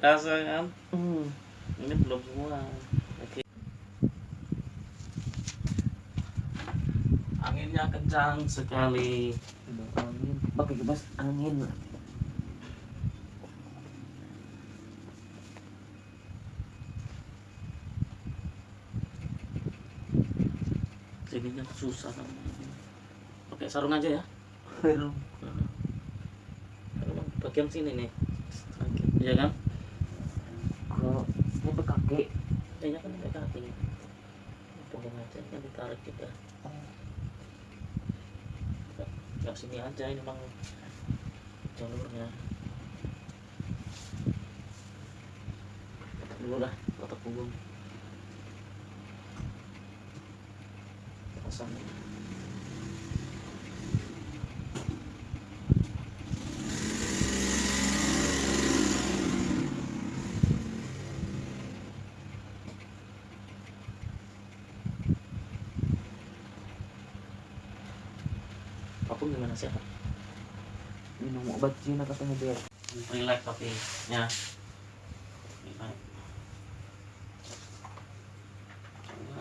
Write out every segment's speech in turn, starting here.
terasa kan? Hmm. ini belum semua. Oke. Anginnya kencang sekali. Angin. Pakai kipas angin. Sininya susah pakai sarung aja ya. Sarung. Bagian sini nih. Ya kan kalau nyampe kaki ya kan pakai kaki punggung aja kan ditarik juga nggak sini aja ini memang jalurnya. Dulu lah otak punggung. Pasang aku gimana sih minum obat Cina katanya biar relax tapi ya.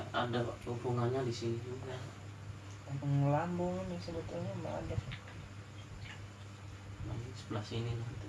Ada hubungannya di sini juga. Lambung nih sebetulnya nggak ada. Nah, ini sebelah sini nanti